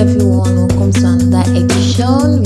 everyone, welcome to another edition.